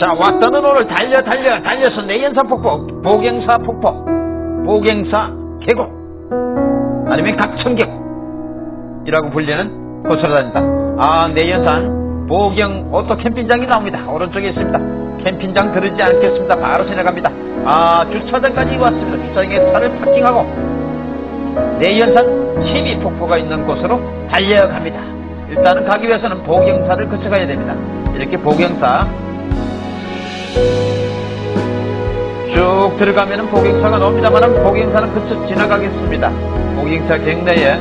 자 왔다는 오늘 달려 달려 달려서 내연산 폭포 보경사 폭포 보경사 계곡 아니면 각천계곡이라고 불리는 곳으로 다닌다. 아 내연산 보경 오토 캠핑장이 나옵니다. 오른쪽에 있습니다. 캠핑장 들르지 않겠습니다. 바로 지나갑니다. 아 주차장까지 왔습니다. 주차장에 차를 파킹하고 내연산 십이 폭포가 있는 곳으로 달려갑니다. 일단은 가기 위해서는 보경사를 거쳐가야 됩니다. 이렇게 보경사 쭉 들어가면은 보경사가 나옵니다만은 보경사는 그쳐 지나가겠습니다. 보경사 경내에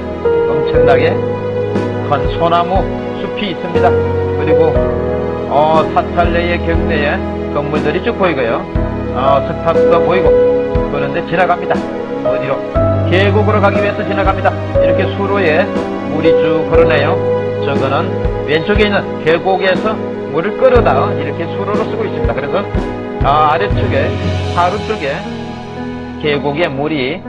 엄청나게 큰 소나무 숲이 있습니다. 그리고 어, 사찰내의 경내에 건물들이 쭉 보이고요. 어, 석탑도 보이고 그런데 지나갑니다. 어디로? 계곡으로 가기 위해서 지나갑니다. 이렇게 수로에 물이 쭉 흐르네요. 저거는 왼쪽에 있는 계곡에서 물을 끌어다 이렇게 수로로 쓰고 있습니다. 그래서 아, 아래쪽에 하루 쪽에 계곡에 물이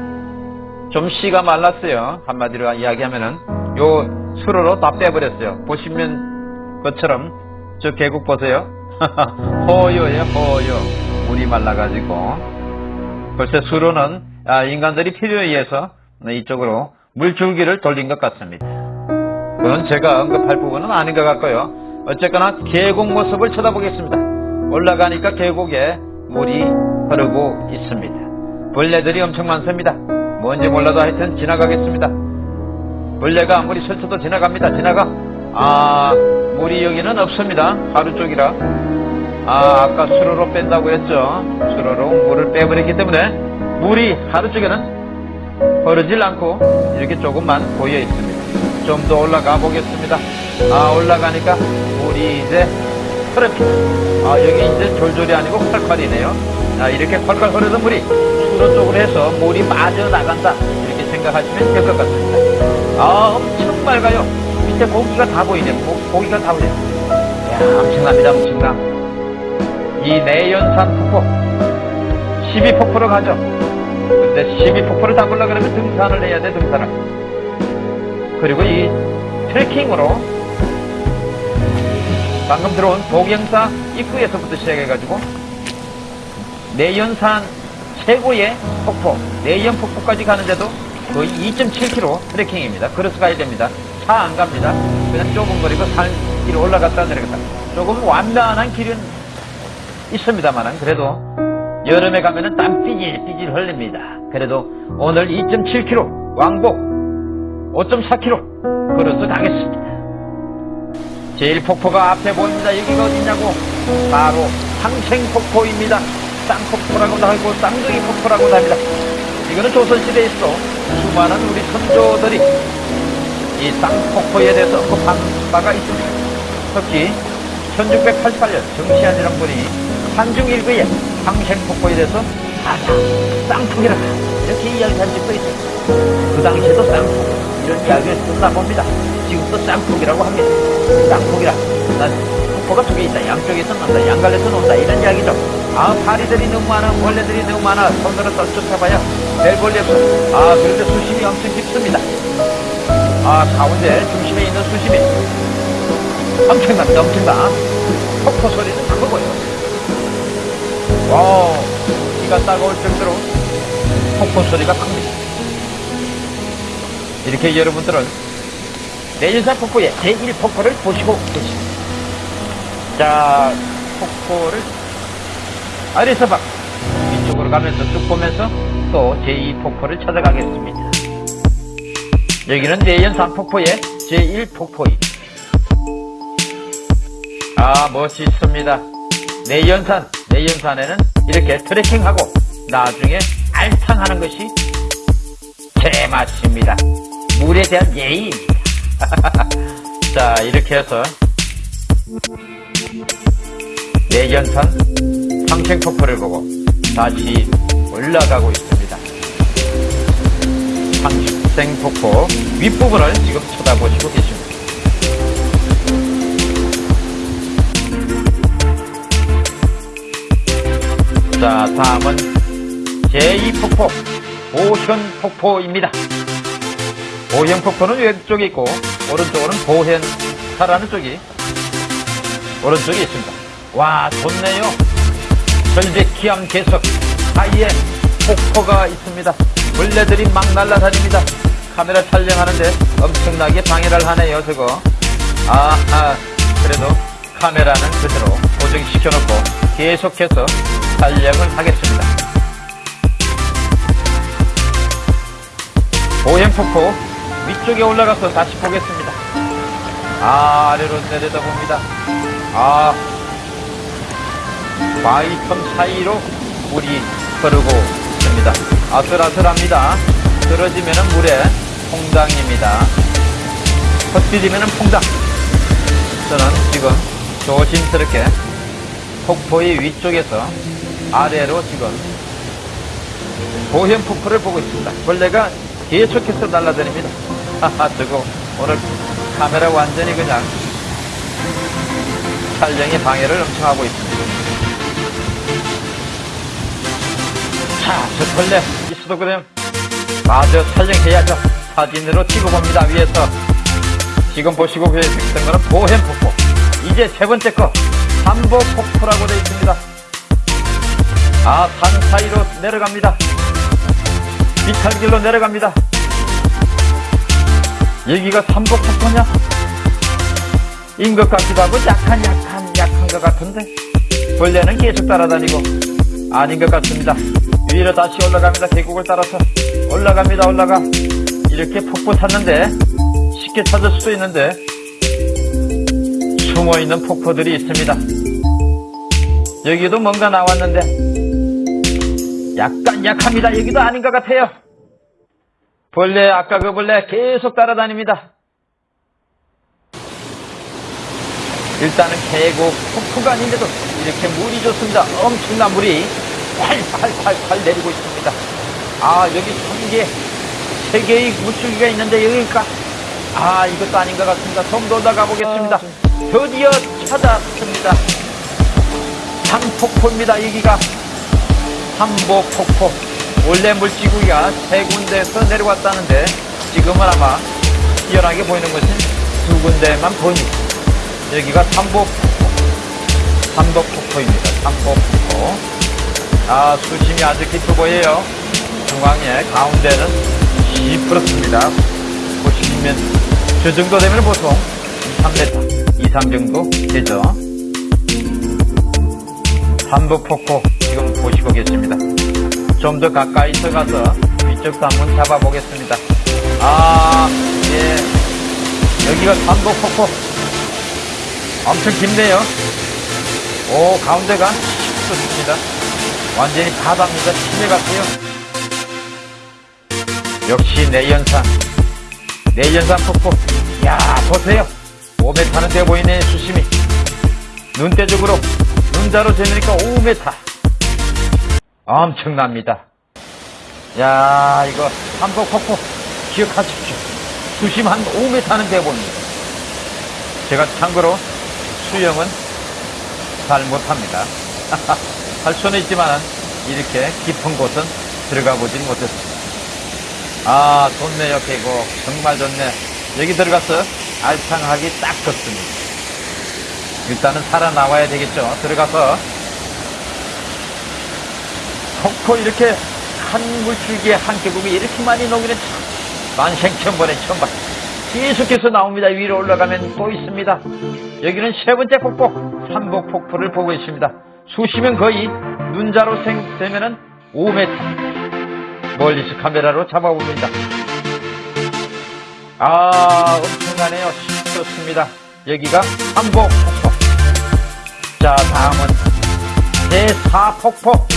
좀 씨가 말랐어요. 한마디로 이야기하면은 요 수로로 다 빼버렸어요. 보시면 것처럼 저 계곡 보세요. 허요에 허요 물이 말라가지고 벌써 수로는 아, 인간들이 필요에 의해서 이쪽으로 물줄기를 돌린 것 같습니다. 그건 제가 언급할 부분은 아닌 것 같고요. 어쨌거나 계곡 모습을 쳐다보겠습니다. 올라가니까 계곡에 물이 흐르고 있습니다. 벌레들이 엄청 많습니다. 뭔지 몰라도 하여튼 지나가겠습니다. 벌레가 아무리 설쳐도 지나갑니다. 지나가. 아, 물이 여기는 없습니다. 하루 쪽이라. 아, 아까 수로로 뺀다고 했죠. 수로로 물을 빼버렸기 때문에 물이 하루 쪽에는 흐르질 않고 이렇게 조금만 보여 있습니다. 좀 더 올라가 보겠습니다. 아, 올라가니까 물이 이제 흐릅니다. 아, 여기 이제 졸졸이 아니고 콸콸이네요. 아, 이렇게 콸콸 흐르던 물이 수로 쪽으로 해서 물이 빠져나간다. 이렇게 생각하시면 될 것 같습니다. 아, 엄청 맑아요. 밑에 고기가 다 보이네. 고, 고기가 다 보이네. 이야, 엄청납니다, 엄청나. 이 내연산 폭포. 12폭포로 가죠. 근데 12폭포를 담으려고 그러면 등산을 해야 돼, 등산을. 그리고 이 트레킹으로 방금 들어온 보경사 입구에서부터 시작해가지고 내연산 최고의 폭포 내연 폭포까지 가는데도 거의 2.7km 트레킹입니다. 걸어서 가야 됩니다. 차 안 갑니다. 그냥 좁은 거리고 산길 올라갔다 내려갔다. 조금 완만한 길은 있습니다만 그래도 여름에 가면은 땀 삐질 삐질 흘립니다. 그래도 오늘 2.7km 왕복 5.4km 걸어서 가겠습니다. 제일 폭포가 앞에 보입니다. 여기가 어디냐고 바로 상생폭포입니다. 쌍폭포라고도 하고 쌍둥이 폭포라고도 합니다. 이거는 조선시대에 있어 수많은 우리 선조들이 이 쌍폭포에 대해서 언급한 바가 있습니다. 특히 1688년 정시환이라는 분이 한중일기에 상생폭포에 대해서 가자 쌍폭이라 이렇게 이야기한 적도 있습니다. 그 당시에도 쌍폭 이런 이야기를 듣다 봅니다. 지금도 쌍폭이라고 합니다. 쌍폭이라. 난 폭포가 두 개 있다. 양쪽에서 난다. 양갈래에서 논다. 이런 이야기죠. 아, 파리들이 너무 많아. 벌레들이 너무 많아. 손으로 쫓아봐야 별 볼일 없어. 아, 그런데 수심이 엄청 깊습니다. 아, 가운데 중심에 있는 수심이 엄청납니다. 엄청나. 폭포 소리는 크고요. wow, 귀가 따가울 정도로 폭포 소리가 큽니다. 이렇게 여러분들은 내연산 폭포의 제1폭포를 보시고 계십니다. 자, 폭포를 아래서 봐. 위쪽으로 가면서 쭉 보면서 또 제2폭포를 찾아가겠습니다. 여기는 내연산 폭포의 제1폭포입니다. 아, 멋있습니다. 내연산, 내연산에는 이렇게 트레킹하고 나중에 알탕하는 것이 제맛입니다. 물에 대한 예의입니다. 자, 이렇게 해서 내연산 상생폭포를 보고 다시 올라가고 있습니다. 상생폭포 윗부분을 지금 쳐다보시고 계십니다. 자, 다음은 제2폭포 보현폭포입니다. 보현 폭포는 왼쪽에 있고 오른쪽으로는 보현 사라는 쪽이 오른쪽에 있습니다. 와, 좋네요. 절벽기암 계속 사이에 폭포가 있습니다. 벌레들이 막 날아다닙니다. 카메라 촬영하는데 엄청나게 방해를 하네요, 저거. 아, 아, 그래도 카메라는 그대로 고정시켜놓고 계속해서 촬영을 하겠습니다. 오행폭포 위쪽에 올라가서 다시 보겠습니다. 아, 아래로 내려다 봅니다. 아, 바위틈 사이로 물이 흐르고 있습니다. 아슬아슬합니다. 떨어지면은 물에 퐁당입니다. 헛디디면은 퐁당. 저는 지금 조심스럽게 폭포의 위쪽에서 아래로 지금 보현 폭포를 보고 있습니다. 벌레가 계속해서 날아다닙니다. 저거 오늘 카메라 완전히 그냥 촬영에 방해를 엄청 하고 있습니다. 자, 저 벌레 있어도 그냥 마저 촬영해야죠. 사진으로 찍어봅니다. 위에서 지금 보시고 계셨던 거는 보현 폭포. 이제 세 번째 거 삼보 폭포라고 되어 있습니다. 아, 산 사이로 내려갑니다. 비탈길로 내려갑니다. 여기가 삼보 폭포냐? 인 것 같기도 하고 약한 약한 약한 것 같은데 벌레는 계속 따라다니고 아닌 것 같습니다. 위로 다시 올라갑니다. 계곡을 따라서 올라갑니다. 올라가 이렇게 폭포 찾는데 쉽게 찾을 수도 있는데 숨어 있는 폭포들이 있습니다. 여기도 뭔가 나왔는데 약간 약합니다. 여기도 아닌 것 같아요. 벌레 아까 그 벌레 계속 따라다닙니다. 일단은 계곡 폭포가 아닌데도 이렇게 물이 좋습니다. 엄청난 물이 활활활활 내리고 있습니다. 아 여기 천 개, 세 개의 물줄기가 있는데 여기니까 아 이것도 아닌 것 같습니다. 좀더 올라가 보겠습니다. 드디어 찾았습니다. 삼폭포입니다. 여기가 삼보폭포. 원래 물지구가 세 군데에서 내려왔다는데 지금은 아마 희연하게 보이는 것은 두 군데만 보입니다. 여기가 삼보폭포. 삼보폭포입니다. 삼보폭포. 아, 수심이 아주 깊어 보여요. 중앙에 가운데는 시퍼렇습니다. 보시면 저 정도 되면 보통 3m, 2, 3 정도 되죠. 삼보폭포 지금 보시고 계십니다. 좀 더 가까이 서 가서 위쪽도 한번 잡아보겠습니다. 아, 예. 여기가 삼보폭포. 엄청 깊네요. 오, 가운데가 깊습니다. 완전히 바다입니다. 시내 같아요. 역시 내연산. 내연산 폭포. 야 보세요. 5m는 돼 보이네, 수심이. 눈대적으로, 눈자로 재니까 5m. 엄청납니다. 야 이거 삼복 폭포 기억하십시오. 수심 한 5m는 돼 보입니다. 제가 참고로 수영은 잘 못합니다. 할 수는 있지만 이렇게 깊은 곳은 들어가 보진 못했습니다. 아 좋네요 계곡 정말 좋네. 여기 들어가서 알창하기 딱 좋습니다. 일단은 살아나와야 되겠죠. 들어가서 폭포 이렇게 한 물줄기에 한 계곡이 이렇게 많이 녹이는 참 만생천번에 처음 봤 계속해서 나옵니다. 위로 올라가면 또 있습니다. 여기는 세 번째 폭포, 삼복 폭포를 보고 있습니다. 수심은 거의 눈자로 생, 되면은 5m. 멀리서 카메라로 잡아봅니다. 아, 엄청나네요. 좋습니다. 여기가 삼복 폭포. 자, 다음은 제4폭포.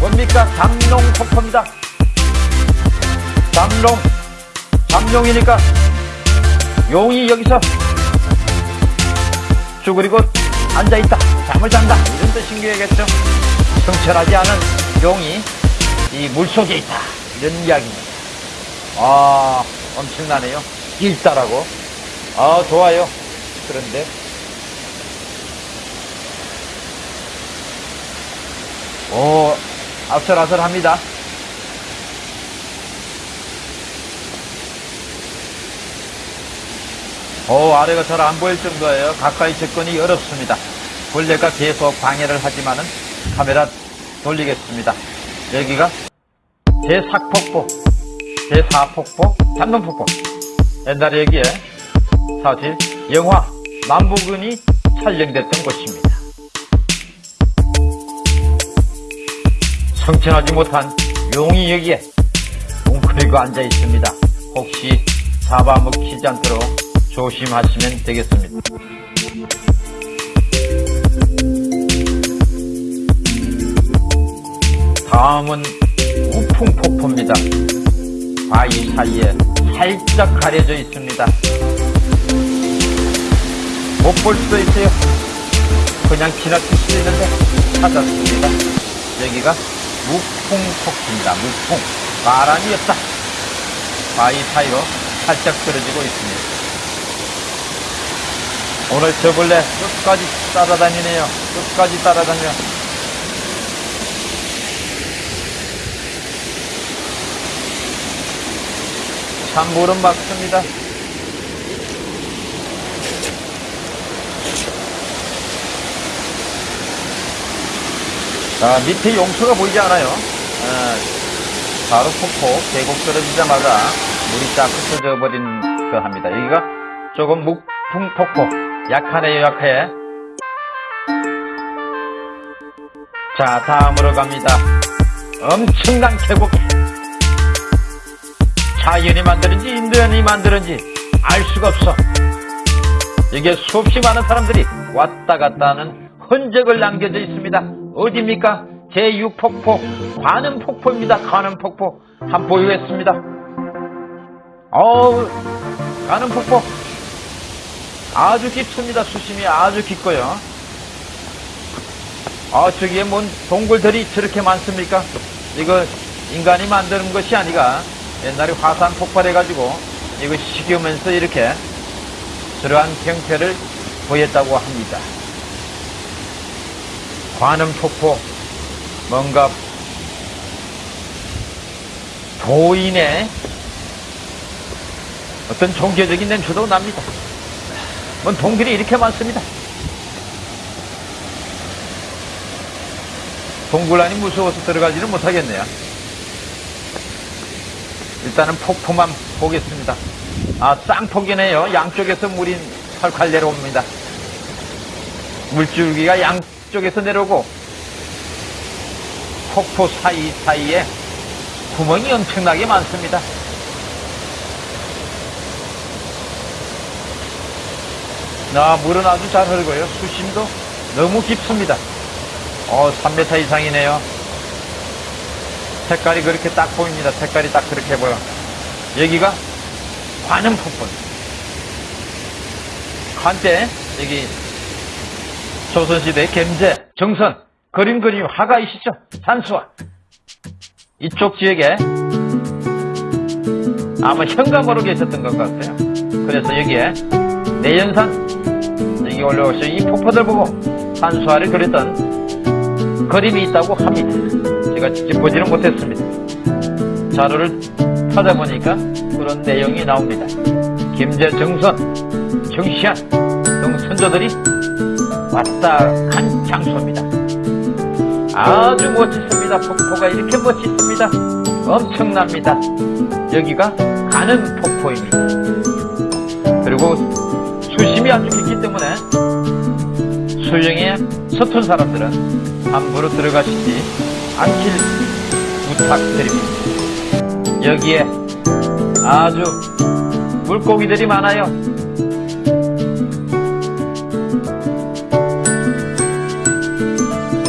뭡니까? 잠룡 폭포입니다. 잠룡. 잠룡이니까 용이 여기서 쭈그리고 앉아있다. 잠을 잔다. 이런 뜻인게겠죠 성철하지 않은 용이 이 물속에 있다. 이런 이야기입니다. 아, 엄청나네요. 일다라고. 아, 좋아요. 그런데 오, 아슬아슬합니다. 오, 아래가 잘 안 보일 정도예요. 가까이 접근이 어렵습니다. 벌레가 계속 방해를 하지만은 카메라 돌리겠습니다. 여기가 제4폭포, 제4폭포, 잠문폭포. 옛날에 여기에 사실 영화 남부근이 촬영됐던 곳입니다. 성천하지 못한 용이 여기에 웅크리고 앉아 있습니다. 혹시 잡아먹히지 않도록 조심하시면 되겠습니다. 다음은 우풍폭포입니다. 바위 사이에 살짝 가려져 있습니다. 못 볼 수도 있어요. 그냥 지나칠 수도 있는데 찾았습니다. 여기가 무풍폭포입니다. 무풍. 바람이 없다. 바위 사이로 살짝 떨어지고 있습니다. 오늘 저 벌레 끝까지 따라다니네요. 끝까지 따라다녀. 찬물은 막습니다. 자, 밑에 용수가 보이지 않아요. 아, 바로 폭포, 계곡 떨어지자마자 물이 쫙 흩어져 버린 거 합니다. 여기가 조금 묵풍 폭포. 약하네요, 약해. 자, 다음으로 갑니다. 엄청난 계곡. 자연이 만드는지 인간이 만드는지 알 수가 없어. 이게 수없이 많은 사람들이 왔다 갔다 하는 흔적을 남겨져 있습니다. 어디입니까? 제6폭포, 관음 폭포입니다. 관음 폭포. 한 보유했습니다. 어우, 관음 폭포. 아주 깊습니다. 수심이 아주 깊고요. 아, 저기에 뭔 동굴들이 저렇게 많습니까? 이거 인간이 만드는 것이 아니라 옛날에 화산 폭발해가지고 이거 식으면서 이렇게 그러한 형태를 보였다고 합니다. 관음 폭포, 뭔가 도인의 어떤 종교적인 냄새도 납니다. 뭔 동굴이 이렇게 많습니다. 동굴 안이 무서워서 들어가지는 못하겠네요. 일단은 폭포만 보겠습니다. 아, 쌍폭이네요. 양쪽에서 물이 활활 내려옵니다. 물줄기가 양 쪽에서 내려오고 폭포 사이사이에 구멍이 엄청나게 많습니다. 나 물은 아주 잘 흐르고요. 수심도 너무 깊습니다. 어, 3m 이상이네요. 색깔이 그렇게 딱 보입니다. 색깔이 딱 그렇게 보여. 여기가 관음폭포. 한때 여기 조선시대 gem제, 정선, 그림 그림 화가이시죠? 산수화. 이쪽 지역에 아마 현감으로 계셨던 것 같아요. 그래서 여기에 내연산 여기 올라오셔 이 폭포들 보고 산수화를 그렸던 그림이 있다고 합니다. 제가 직접 보지는 못했습니다. 자료를 찾아보니까 그런 내용이 나옵니다. 김제 정선, 정시안 등 선조들이 왔다 간 장소입니다. 아주 멋있습니다. 폭포가 이렇게 멋있습니다. 엄청납니다. 여기가 가는 폭포입니다. 그리고 수심이 아주 깊기 때문에 수영에 서툰 사람들은 함부로 들어가시지 않길 부탁드립니다. 여기에 아주 물고기들이 많아요.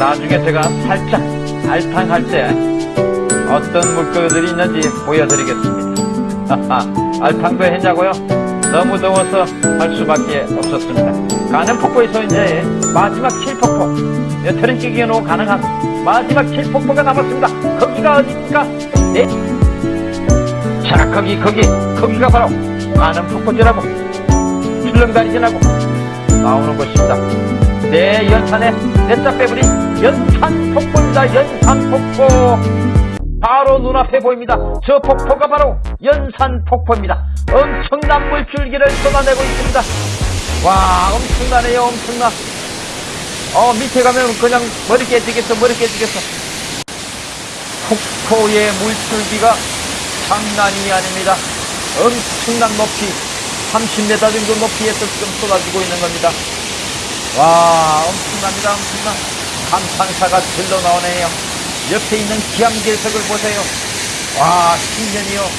나중에 제가 살짝 알탕할 때 어떤 물고기들이 있는지 보여드리겠습니다. 알탕도 했냐고요? 너무 더워서 할 수밖에 없었습니다. 가는 폭포에서 이제 마지막 7폭포 몇 트는 끼기로 가능한 마지막 7폭포가 남았습니다. 거기가 어디입니까? 네. 자 거기 거기 거기가 바로 가는 폭포지라고 출렁다리 지나고 나오는 곳입니다. 내 연산에 내자 빼버린 연산 폭포입니다. 연산 폭포 바로 눈앞에 보입니다. 저 폭포가 바로 연산 폭포입니다. 엄청난 물줄기를 쏟아내고 있습니다. 와 엄청나네요 엄청나 어, 밑에 가면 그냥 머리 깨지겠어, 머리 깨지겠어. 폭포의 물줄기가 장난이 아닙니다. 엄청난 높이, 30m 정도 높이에서 지금 쏟아지고 있는 겁니다. 와, 엄청납니다, 엄청나. 감탄사가 들러 나오네요. 옆에 있는 기암괴석을 보세요. 와, 신년이요.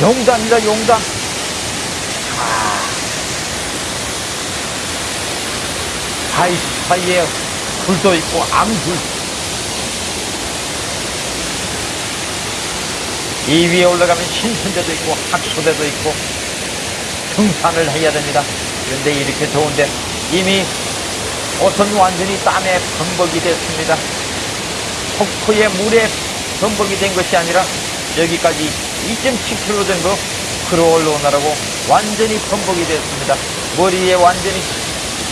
용담이다, 용담. 사이 사이에 불도 있고 암불 이 위에 올라가면 신선대도 있고 학소대도 있고 등산을 해야 됩니다. 그런데 이렇게 좋은데 이미 옷은 완전히 땀에 범벅이 됐습니다. 폭포의 물에 범벅이 된 것이 아니라 여기까지 2.7km 정도 걸어 올라오느라고 완전히 범벅이 됐습니다. 머리에 완전히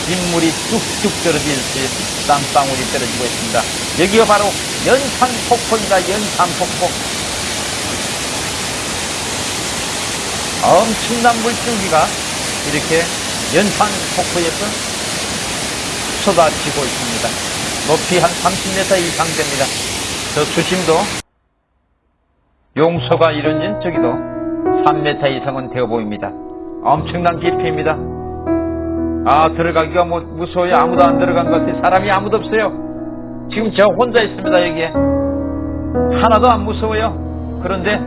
빗물이 뚝뚝 떨어지듯이 땀방울이 떨어지고 있습니다. 여기가 바로 연산폭포입니다. 연산폭포. 엄청난 물줄기가 이렇게 연산폭포에서 쏟아지고 있습니다. 높이 한 30m 이상 됩니다. 저 수심도 용서가 이루어진 저기도 3m 이상은 되어 보입니다. 엄청난 깊이입니다. 아 들어가기가 뭐 무서워요. 아무도 안 들어간 것 같아요. 사람이 아무도 없어요. 지금 저 혼자 있습니다. 여기에 하나도 안 무서워요. 그런데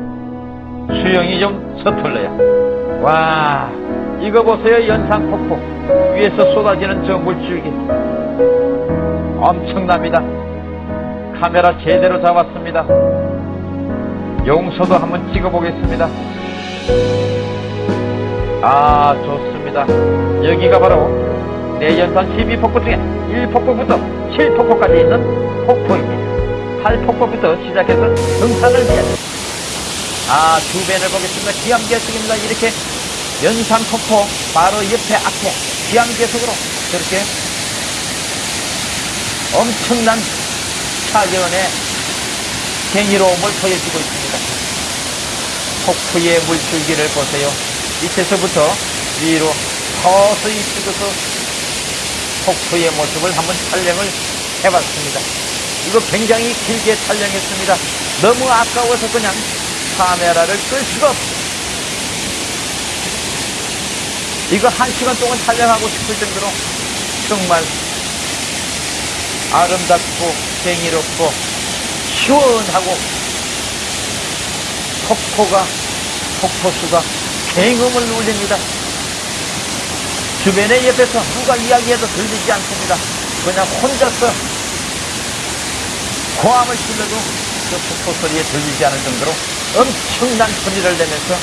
수영이 좀 서툴러요. 와 이거 보세요. 연산폭포 위에서 쏟아지는 저 물줄기 엄청납니다. 카메라 제대로 잡았습니다. 용서도 한번 찍어보겠습니다. 아 좋습니다. 여기가 바로 내연산 12폭포 중에 1폭포부터 7폭포까지 있는 폭포입니다. 8폭포부터 시작해서 등산을 됩니다. 아 주변을 보겠습니다. 기암계석입니다. 이렇게 연산 폭포 바로 옆에 앞에 기암계석으로 저렇게 엄청난 차전의 갱이로움을 보여주고 있습니다. 폭포의 물줄기를 보세요. 밑에서부터 위로 서서히 찍어서 폭포의 모습을 한번 촬영을 해봤습니다. 이거 굉장히 길게 촬영했습니다. 너무 아까워서 그냥 카메라를 끌 수가 없어요. 이거 한 시간 동안 촬영하고 싶을 정도로 정말 아름답고 갱이롭고 시원하고 폭포가 폭포수가 갱음을 울립니다. 주변에 옆에서 누가 이야기해도 들리지 않습니다. 그냥 혼자서 고함을 질러도 그 폭포 소리에 들리지 않을 정도로 엄청난 소리를 내면서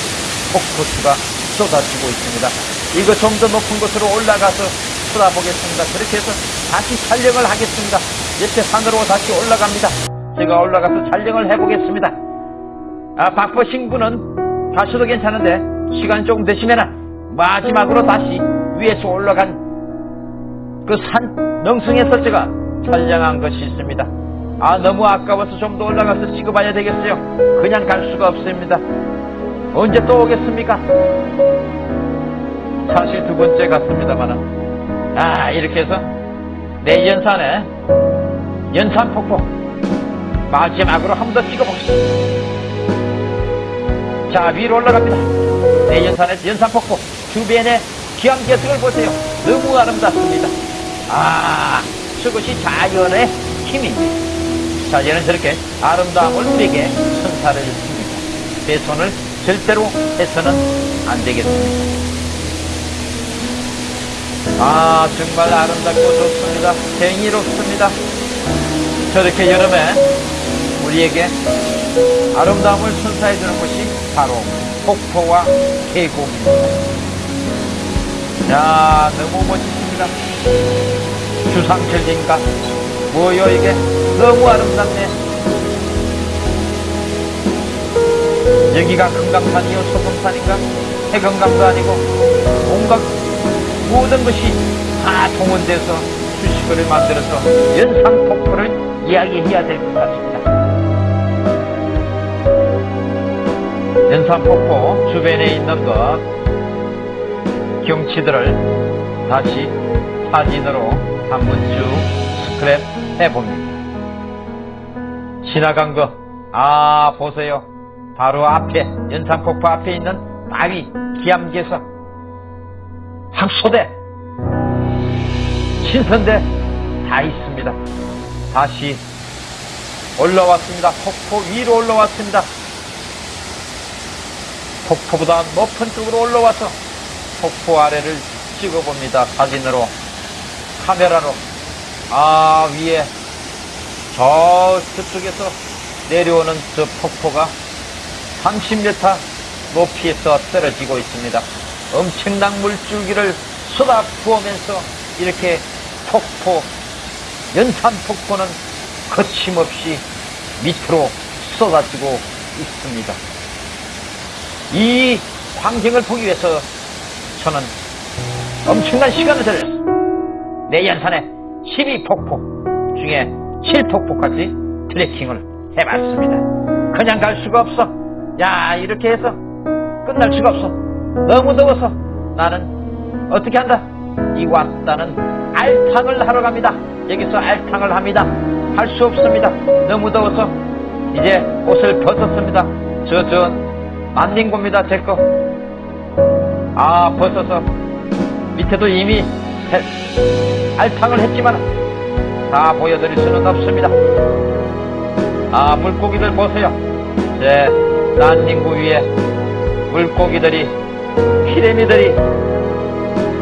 폭포수가 쏟아지고 있습니다. 이거 좀더 높은 곳으로 올라가서 쳐다보겠습니다. 그렇게 해서 다시 촬영을 하겠습니다. 옆에 산으로 다시 올라갑니다. 제가 올라가서 촬영을 해보겠습니다. 아, 바쁘신 분은 가셔도 괜찮은데 시간 조금 되시면 마지막으로 다시 위에서 올라간 그 산 능성에서 제가 촬영한 것이 있습니다. 아 너무 아까워서 좀 더 올라가서 찍어봐야 되겠어요. 그냥 갈 수가 없습니다. 언제 또 오겠습니까? 사실 두 번째 갔습니다만 아 이렇게 해서 내 연산에 연산 폭포 마지막으로 한 번 더 찍어보겠습니다. 자 위로 올라갑니다. 내 연산에서 연산 폭포 주변에 기암계석을 보세요. 너무 아름답습니다. 아 저것이 자연의 힘입니다. 자연은 저렇게 아름다움을 우리에게 선사를 줍니다. 훼손을 절대로 해서는 안 되겠습니다. 아 정말 아름답고 좋습니다. 갱이롭습니다. 저렇게 여름에 우리에게 아름다움을 선사해 주는 것이 바로 폭포와 계곡입니다. 야 너무 멋있습니다. 주상철인가 뭐요 이게 너무 아름답네. 여기가 금강산이요 소금산인가 해금강도 아니고 온갖 모든 것이 다 동원돼서 수식어를 만들어서 연산폭포를 이야기해야 될 것 같습니다. 연산폭포 주변에 있는 것 경치들을 다시 사진으로 한번 쭉 스크랩 해봅니다. 지나간 거, 아, 보세요. 바로 앞에, 연산폭포 앞에 있는 바위, 기암괴석, 학소대, 신선대 다 있습니다. 다시 올라왔습니다. 폭포 위로 올라왔습니다. 폭포보다 높은 쪽으로 올라와서 폭포 아래를 찍어봅니다. 사진으로, 카메라로. 아, 위에 저 저쪽에서 내려오는 저 폭포가 30m 높이에서 떨어지고 있습니다. 엄청난 물줄기를 쏟아 부으면서 이렇게 폭포, 연산 폭포는 거침없이 밑으로 쏟아지고 있습니다. 이 광경을 보기 위해서 저는 엄청난 시간을 들였어요. 내연산의 12폭포 중에 7폭포까지 트레킹을 해봤습니다. 그냥 갈 수가 없어. 야, 이렇게 해서 끝날 수가 없어. 너무 더워서 나는 어떻게 한다? 이 왔다는 알탕을 하러 갑니다. 여기서 알탕을 합니다. 할 수 없습니다. 너무 더워서 이제 옷을 벗었습니다. 저, 저, 만닝고입니다. 제 거. 아, 벗어서 밑에도 이미 해- 알탕을 했지만 다 보여드릴 수는 없습니다. 아, 물고기들 보세요. 제 난닝구 위에 물고기들이, 피레미들이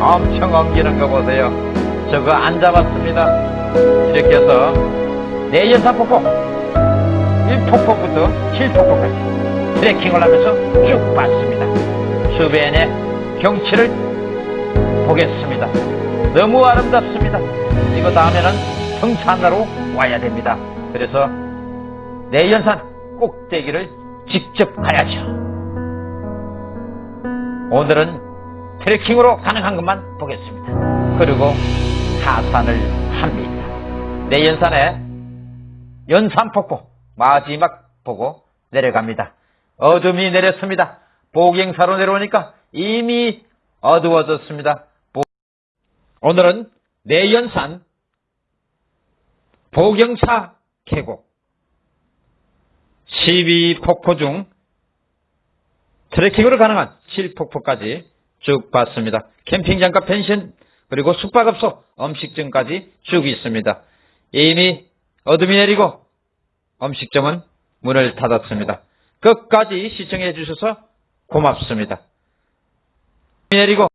엄청 엉기는 거 보세요. 저거 안 잡았습니다. 이렇게 해서 내연산폭포 1폭포부터 7폭포까지 트레킹을 하면서 쭉 봤습니다. 주변의 경치를 보겠습니다. 너무 아름답습니다. 이거 다음에는 등산하러 와야 됩니다. 그래서 내연산 꼭대기를 직접 가야죠. 오늘은 트레킹으로 가능한 것만 보겠습니다. 그리고 하산을 합니다. 내연산에 연산폭포 마지막 보고 내려갑니다. 어둠이 내렸습니다. 보경사로 내려오니까 이미 어두워졌습니다. 보- 오늘은 내연산 보경사 계곡 12폭포 중 트레킹으로 가능한 7폭포까지 쭉 봤습니다. 캠핑장과 펜션 그리고 숙박업소 음식점까지 쭉 있습니다. 이미 어둠이 내리고 음식점은 문을 닫았습니다. 끝까지 시청해 주셔서 고맙습니다. 내리고